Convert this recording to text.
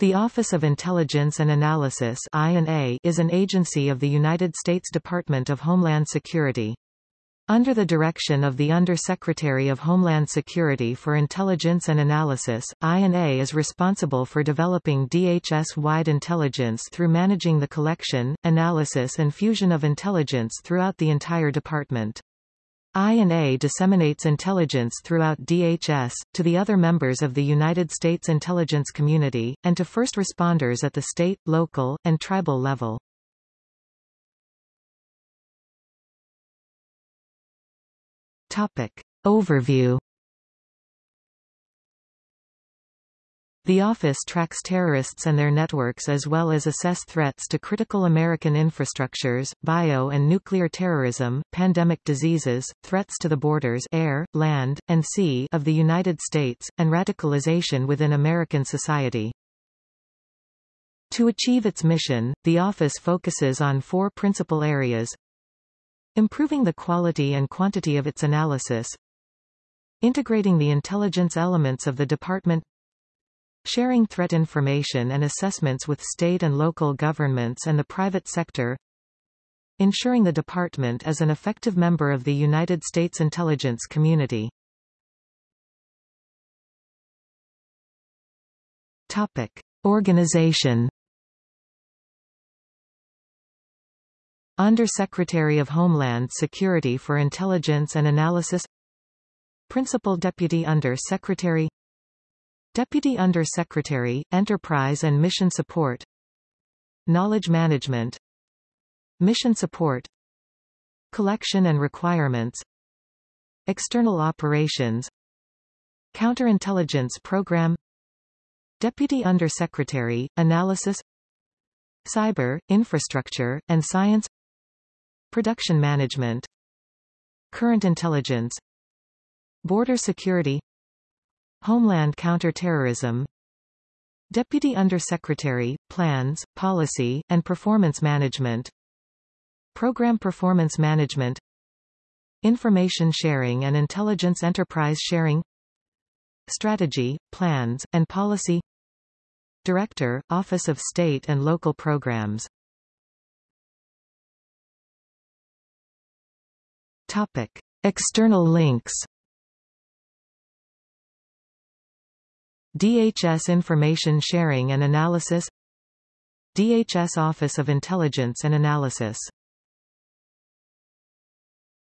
The Office of Intelligence and Analysis is an agency of the United States Department of Homeland Security. Under the direction of the Under-Secretary of Homeland Security for Intelligence and Analysis, INA is responsible for developing DHS-wide intelligence through managing the collection, analysis and fusion of intelligence throughout the entire department. INA disseminates intelligence throughout DHS, to the other members of the United States intelligence community, and to first responders at the state, local, and tribal level. Topic. Overview The office tracks terrorists and their networks as well as assess threats to critical American infrastructures, bio and nuclear terrorism, pandemic diseases, threats to the borders air, land, and sea of the United States, and radicalization within American society. To achieve its mission, the office focuses on four principal areas improving the quality and quantity of its analysis integrating the intelligence elements of the department sharing threat information and assessments with state and local governments and the private sector, ensuring the department is an effective member of the United States intelligence community. Topic. Organization Under-Secretary of Homeland Security for Intelligence and Analysis Principal Deputy Under-Secretary Deputy Under Secretary, Enterprise and Mission Support. Knowledge Management. Mission Support. Collection and Requirements. External Operations. Counterintelligence Program. Deputy Under Secretary, Analysis. Cyber, Infrastructure, and Science. Production Management. Current Intelligence. Border Security Homeland Counterterrorism Deputy Undersecretary, Plans, Policy, and Performance Management Program Performance Management Information Sharing and Intelligence Enterprise Sharing Strategy, Plans, and Policy Director, Office of State and Local Programs Topic. External links DHS Information Sharing and Analysis DHS Office of Intelligence and Analysis